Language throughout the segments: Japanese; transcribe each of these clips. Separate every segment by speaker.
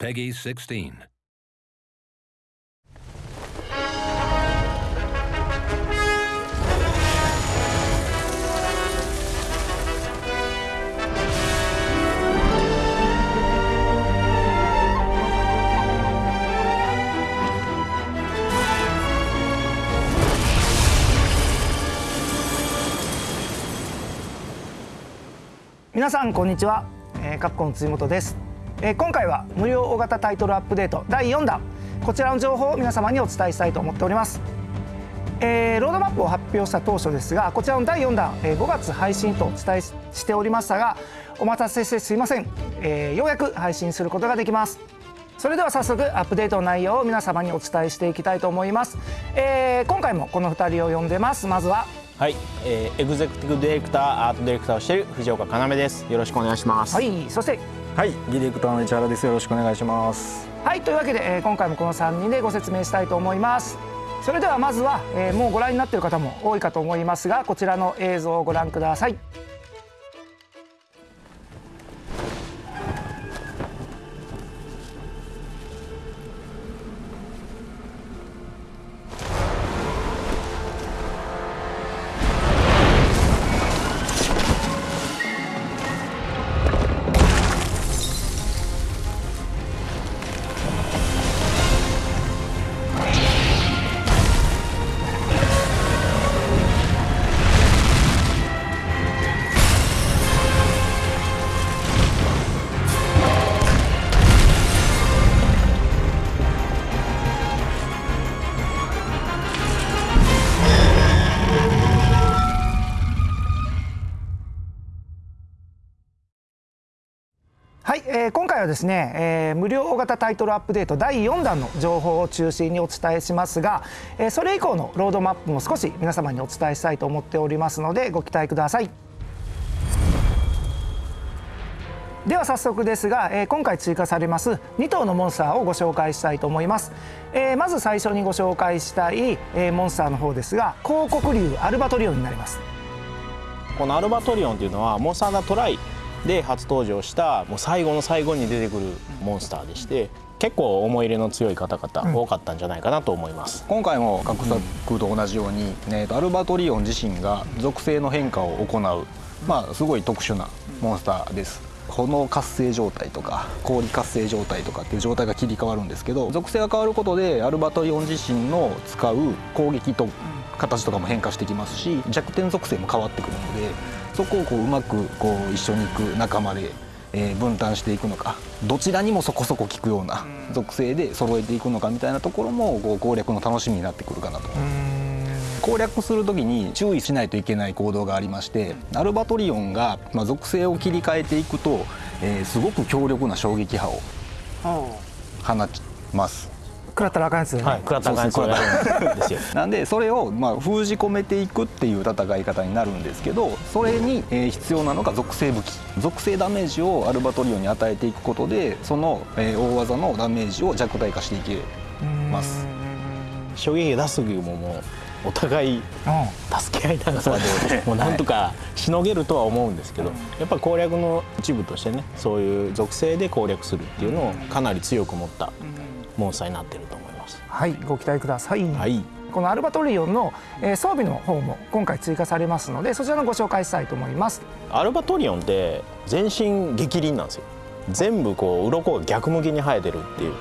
Speaker 1: Peggy 16.
Speaker 2: 皆さんこんにちは、えー、カプコン辻本です、えー、今回は無料大型タイトルアップデート第4弾。こちらの情報を皆様にお伝えしたいと思っております、えー、ロードマップを発表した当初ですがこちらの第4弾、えー、5月配信とお伝えしておりましたがお待たせしてすいません、えー、ようやく配信することができます。それでは早速アップデートの内容を皆様にお伝えしていきたいと思います、えー、今回もこの2人を呼んでます。まずは。
Speaker 3: はい、えー、エグゼクティブディレクターアートディレクターをしている藤岡要です。よろしくお願いします。
Speaker 2: はい。そして
Speaker 4: はいディレクターの市原です。よろしくお願いします。
Speaker 2: はいというわけで、えー、今回もこの3人でご説明したいと思います。それではまずは、えー、もうご覧になっている方も多いかと思いますがこちらの映像をご覧ください。回はですね、えー、無料大型タイトルアップデート第4弾の情報を中心にお伝えしますが、えー、それ以降のロードマップも少し皆様にお伝えしたいと思っておりますのでご期待ください。では早速ですが、えー、今回追加されます2頭のモンスターをご紹介したいと思います、えー、まず最初にご紹介したい、えー、モンスターの方ですが広告竜アルバトリオンになります。
Speaker 3: このアルバトリオンというのはモンスターダトライで初登場したもう最後の最後に出てくるモンスターでして結構思い入れの強い方々多かったんじゃないかなと思います、
Speaker 4: うん、今回も各作と同じように、ね、アルバトリオン自身が属性の変化を行う、まあ、すごい特殊なモンスターです。炎活性状態とか氷活性状態とかっていう状態が切り替わるんですけど属性が変わることでアルバトリオン自身の使う攻撃と形とかも変化してきますし弱点属性も変わってくるのでそこをこううまくこう一緒に行く仲間で、えー、分担していくのかどちらにもそこそこ効くような属性で揃えていくのかみたいなところもこう攻略の楽しみになってくるかなと思います。攻略する時に注意しないといけない行動がありましてアルバトリオンが、まあ、属性を切り替えていくと、えー、すごく強力な衝撃波を放ちます。
Speaker 2: 食らったらあかんやつ、ね、
Speaker 3: はい、食らったらあかんやつですよ。
Speaker 4: なんでそれをまあ封じ込めていくっていう戦い方になるんですけどそれに必要なのが属性武器。属性ダメージをアルバトリオンに与えていくことでその大技のダメージを弱体化していけます。
Speaker 3: 衝撃出す時ももうお互い助け合いながらでもうなんとかしのげるとは思うんですけどやっぱり攻略の一部としてねそういう属性で攻略するっていうのをかなり強く持ったモンスターになってると思います
Speaker 2: はいご期待ください、
Speaker 3: はい、
Speaker 2: このアルバトリオンの、え、装備の方も今回追加されますのでそちらのご紹介したいと思います
Speaker 3: アルバトリオンって全身激鱗なんですよ全部こう鱗が逆向きに生えてるっていう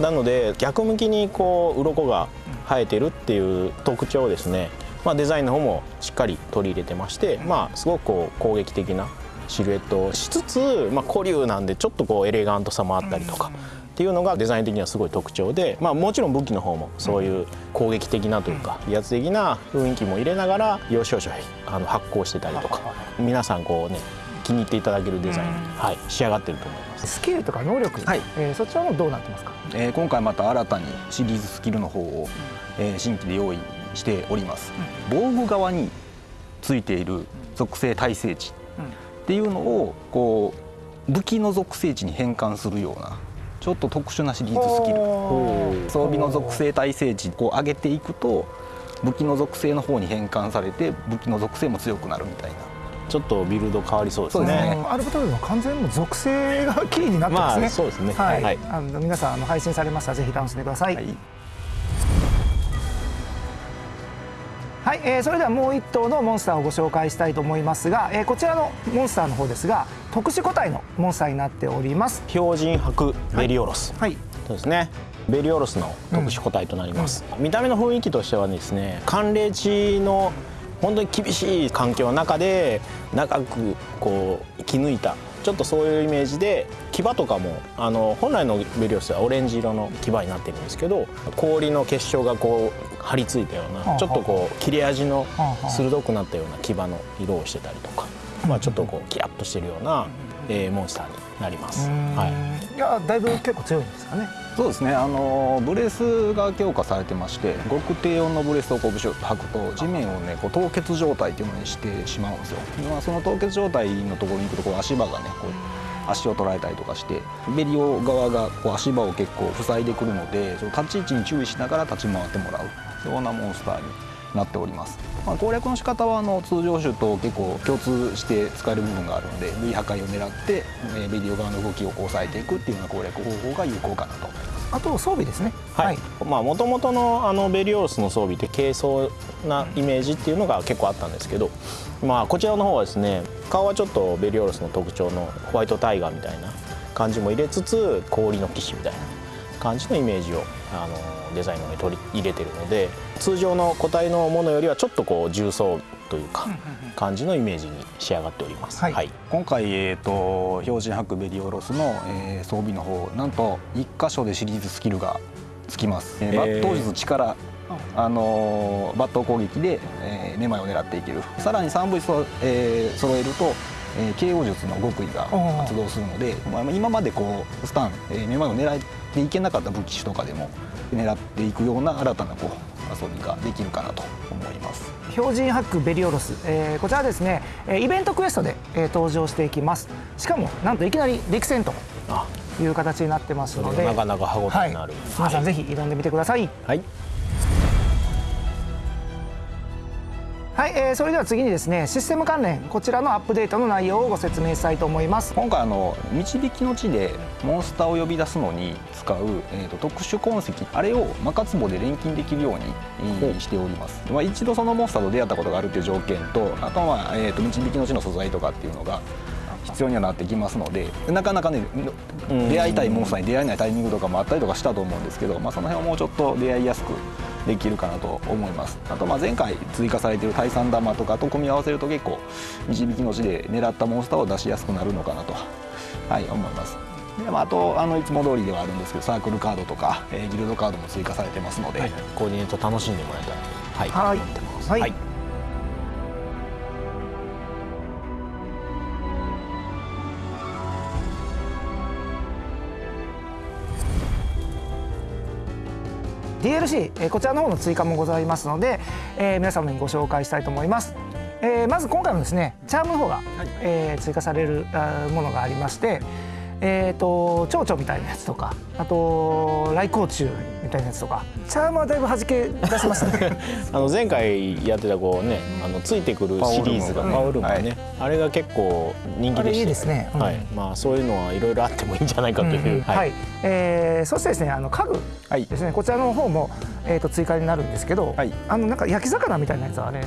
Speaker 3: なので逆向きにこう鱗が生えてるっていう特徴をですね、まあ、デザインの方もしっかり取り入れてまして、まあ、すごくこう攻撃的なシルエットをしつつ、まあ、古流なんでちょっとこうエレガントさもあったりとか。っていうのがデザイン的にはすごい特徴で、まあ、もちろん武器の方もそういう攻撃的なというか威圧的な雰囲気も入れながら要所要所あの発光してたりとか皆さんこうね気に入っていただけるデザインに、はい、仕上がってると思います。
Speaker 2: スキルとか能力、はい。えー、そちらもどうなってますか、
Speaker 4: えー、今回また新たにシリーズスキルの方を、えー、新規で用意しております、うん、防具側についている属性耐性値っていうのをこう武器の属性値に変換するようなちょっと特殊なシリーズスキル。装備の属性耐性値を上げていくと武器の属性の方に変換されて武器の属性も強くなるみたいな。
Speaker 3: ちょっとビルド変わりそうですね。
Speaker 2: あのアルバトリオの完全にもう属性がキーになってますね。
Speaker 3: まあそうですね。
Speaker 2: はい。
Speaker 3: はい。
Speaker 2: あの皆さんあの配信されましたらぜひ楽しんでください。
Speaker 4: は
Speaker 2: はいい、えーそれではもう一頭のモンスターをご紹介したいと思いますが、えーこちらのモンスターの方ですが特殊個体のモンスターになっております。
Speaker 3: 標準白ベリオロス、
Speaker 2: はい。
Speaker 3: そうですね。ベリオロスの特殊個体となります、見た目の雰囲気としてはですね寒冷地の本当に厳しい環境の中で長くこう生き抜いたちょっとそういうイメージで牙とかもあの本来のベリオロスはオレンジ色の牙になってるんですけど氷の結晶がこう張り付いたよう
Speaker 2: はあ
Speaker 3: なちょっとこう切れ味の
Speaker 2: はあ
Speaker 3: 鋭くなったような牙の色をしてたりとか、まあ、ちょっとこうキラッとしてるような、えーモンスターになります。はい
Speaker 2: い。やだいぶ結構強いんですかね。
Speaker 4: そうですねあのブレスが強化されてまして極低温のブレスをこうブシュッと履くと地面をねこう凍結状態っていうのにしてしまうんですよ、まあ、その凍結状態のところに行くとこう足場がねこう足を取られたりとかしてベリオ側がこう足場を結構塞いでくるのでその立ち位置に注意しながら立ち回ってもらうようなモンスターになっております、まあ、攻略の仕方はあの通常種と結構共通して使える部分があるので V 破壊を狙ってえーベリオ側の動きを抑えていくっていうような攻略方法が有効かなと思います。
Speaker 2: あと装備ですね。
Speaker 3: はい、まあ元々のあのベリオロスの装備って軽装なイメージっていうのが結構あったんですけど、まあこちらの方はですね顔はちょっとベリオロスの特徴のホワイトタイガーみたいな感じも入れつつ氷の騎士みたいな感じのイメージをあのデザインの方に取り入れてるので通常の個体のものよりはちょっとこう重装というか感じのイメージに仕上がっております。
Speaker 2: はい。
Speaker 4: 今回、えー、と標準白ベリオロスの、えー装備の方なんと1箇所でシリーズスキルがつきます、え
Speaker 3: ー、
Speaker 4: 抜刀術力あ。のー抜刀攻撃で、えー、めまいを狙っていける。さらに3部そ、えー、揃えると、えー、KO 術の極意が発動するので、まあ、今までこうスタン、えー、めまいを狙っていけなかった武器種とかでも狙っていくような新たなこう遊びができるかなと思います。
Speaker 2: 標準ハックベリオロス、えーこちらはですねえーイベントクエストで、えー登場していきます。しかもなんといきなり陸戦と
Speaker 3: あ。
Speaker 2: いう形になってますので。
Speaker 3: がなかなか歯応
Speaker 2: はい
Speaker 3: えのある、
Speaker 2: 皆さんぜひ挑んでみてください。
Speaker 3: はい
Speaker 2: はい、えーそれでは次にですねシステム関連こちらのアップデートの内容をご説明したいと思います。
Speaker 4: 今回あの導きの地でモンスターを呼び出すのに使う、えー、と特殊痕跡あれをマカツボで錬金できるように、えーしております、まあ、一度そのモンスターと出会ったことがあるという条件とあとは、まあえー、と導きの地の素材とかっていうのが必要にはなってきますのでなかなかね
Speaker 3: うん。
Speaker 4: 出会いたいモンスターに出会えないタイミングとかもあったりとかしたと思うんですけど、まあ、その辺をもうちょっと出会いやすくできるかなと思います。あとまあ前回追加されている対三玉とかと組み合わせると結構導きの地で狙ったモンスターを出しやすくなるのかなと、はい、思います。で、まあ、あとあのいつも通りではあるんですけどサークルカードとか、えーギルドカードも追加されてますので、
Speaker 3: はい、コーディネート楽しんでもらえたらはい、
Speaker 2: はい。
Speaker 3: 思ってます。
Speaker 2: はい DLC、えーこちらの方の追加もございますので、えー皆様にご紹介したいと思います、えーまず今回もですねチャームの方が、えー追加されるものがありましてえー、と蝶々みたいなやつとかあと来光虫みたいなやつとか。チャームはだいぶ弾け出しましたね。
Speaker 3: あの前回やってたこうね、あのついてくるシリーズが
Speaker 4: パ
Speaker 3: パウルームがね、
Speaker 4: はい。
Speaker 3: あれが結構人気でした。
Speaker 2: いいですね。うん。
Speaker 3: はい、まあそういうのはいろいろあってもいいんじゃないかという、
Speaker 2: うん。うんはい、えーそしてですねあの家具
Speaker 4: はい。
Speaker 2: ですね。こちらの方も、えー、と追加になるんですけど、
Speaker 4: はい。
Speaker 2: あのなんか焼き魚みたいなやつは
Speaker 4: ね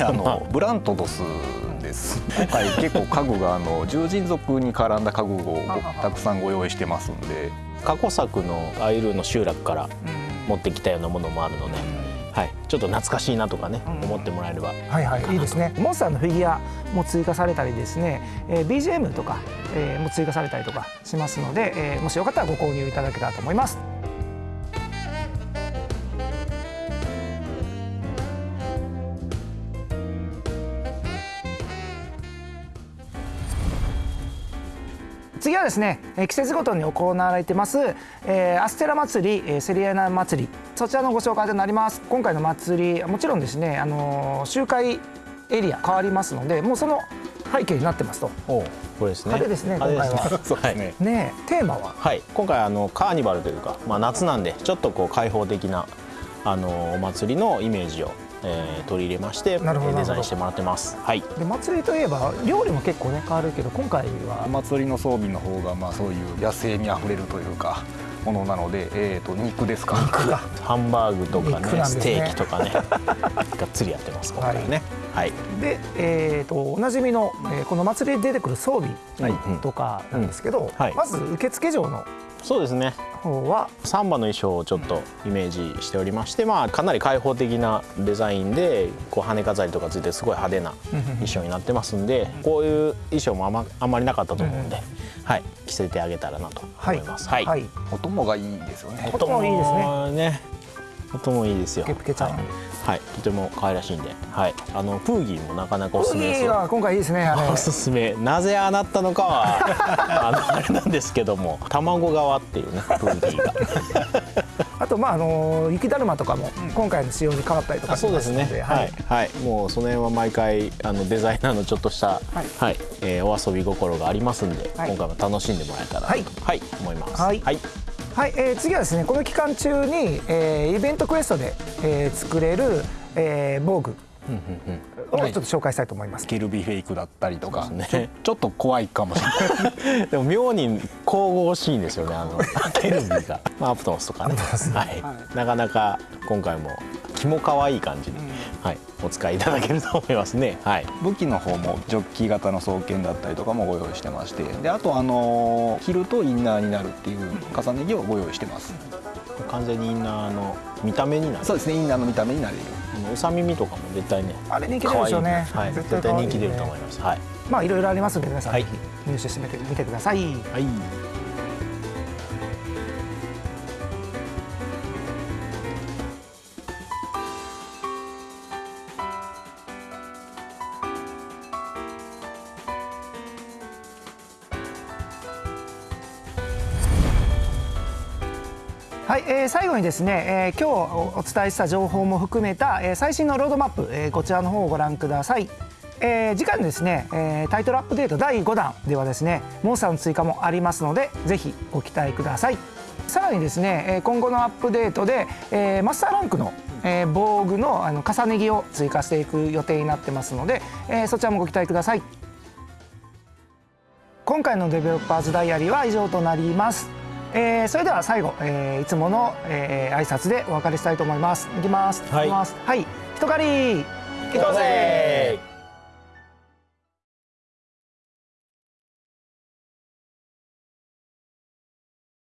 Speaker 4: あのブラントドスです。今回結構家具があの獣人族に絡んだ家具をごたくさんご用意してますんで
Speaker 3: 過去作のアイルーの集落から持ってきたようなものもあるので、はい、ちょっと懐かしいなとかね、
Speaker 2: うん。
Speaker 3: 思ってもらえれば。
Speaker 2: はいはいいいですね。モンスターのフィギュアも追加されたりですね、えー BGM とか、えーも追加されたりとかしますので、えーもしよかったらご購入いただけたらと思いますはですね、えー季節ごとに行われてます、えーアステラ祭り、えーセリアナ祭り。そちらのご紹介となります。今回の祭りもちろんですね、あのー集会エリア変わりますのでもうその背景になってますと。
Speaker 3: おこれですね。
Speaker 2: 派手ですね今回は。
Speaker 4: そうですね、
Speaker 2: ねえテーマは？
Speaker 3: はい、今回あのカーニバルというか、まあ、夏なんでちょっとこう開放的なあのお祭りのイメージをえー取り入れましてデザインしてもらってます。はい。
Speaker 2: で祭りといえば料理も結構ね変わるけど今回は。
Speaker 4: お祭りの装備の方がまあそういう野生味あふれるというかものなので、えー、と肉ですか？
Speaker 3: ハンバーグとかね
Speaker 2: ね。
Speaker 3: ステーキとかね。がっつりやってます今回はね。はい、
Speaker 2: で、えー、とおなじみの、えーこの祭りで出てくる装備
Speaker 3: はい
Speaker 2: とかなんですけど、
Speaker 3: うん。はい。
Speaker 2: まず受付嬢の
Speaker 3: そうですね。
Speaker 2: 方は？
Speaker 3: サンバの衣装をちょっとイメージしておりまして、まあ、かなり開放的なデザインでこう羽飾りとかついてすごい派手な衣装になってますんでこういう衣装もあ,、まあんまりなかったと思うんで、はい、着せてあげたらなと思います。はい。
Speaker 2: はい、
Speaker 4: 音もがいいですよね。
Speaker 2: 音もいいですね。
Speaker 3: ねね音もいいですよ。
Speaker 2: ケプケちゃん。
Speaker 3: はい、はいとても可愛らしいんで、はい、あのプーギーもなかなかおすすめです
Speaker 2: いい
Speaker 3: よ
Speaker 2: わ今回いいですね
Speaker 3: おすすめ。なぜああなったのかは あのあれなんですけども卵側っていうねプーギーが。
Speaker 2: あとまああの雪だるまとかも今回の仕様に変わったりとか
Speaker 3: あそうですね。はい、はい、もうその辺は毎回あのデザイナーのちょっとした、はい。えーお遊び心がありますんで、
Speaker 2: はい。
Speaker 3: 今回も楽しんでもらえたら
Speaker 2: はい。
Speaker 3: はい、思います。
Speaker 2: はい
Speaker 3: はい
Speaker 2: はい、えー次はですねこの期間中に、えーイベントクエストで、えー作れる、えー、防具をちょっと紹介したいと思います、
Speaker 4: ケルビフェイクだったりとか、
Speaker 3: ね。
Speaker 4: ちょっと怖いかもしれない。
Speaker 3: でも妙に神々しいんですよねあの ケルビーが、まあ、アプトモスとかね。はい、なかなか今回も気も可愛い感じに、はい、お使いいただけると思いますね。はい。
Speaker 4: 武器の方もジョッキー型の双剣だったりとかもご用意してまして。であとあのー着るとインナーになるっていう重ね着をご用意してます。
Speaker 3: 完全にインナーの見た目になる。
Speaker 4: そうですねインナーの見た目になれる。
Speaker 3: あのうさ耳とかも絶対ね
Speaker 2: あれ人気出るでしょうね
Speaker 3: はい、
Speaker 2: 絶
Speaker 3: 絶対人気出ると思います。はい。
Speaker 2: まあいろいろありますので皆さん、
Speaker 3: はい。
Speaker 2: ぜひ入手してみてみてください。
Speaker 3: はい
Speaker 2: はい、えー最後にですね、えー今日お伝えした情報も含めた、えー最新のロードマップ、えーこちらの方をご覧ください。えー次回のですね、えータイトルアップデート第5弾ではですねモンスターの追加もありますのでぜひご期待ください。さらにですねえ今後のアップデートで、えーマスターランクの、えー防具のあの重ね着を追加していく予定になってますので、えーそちらもご期待ください。今回のデベロッパーズダイアリーは以上となります、えーそれでは最後、えーいつもの、えー挨拶でお別れしたいと思います。いきます。
Speaker 3: はい。
Speaker 2: いきます。はい。人狩り。
Speaker 3: 行こうぜ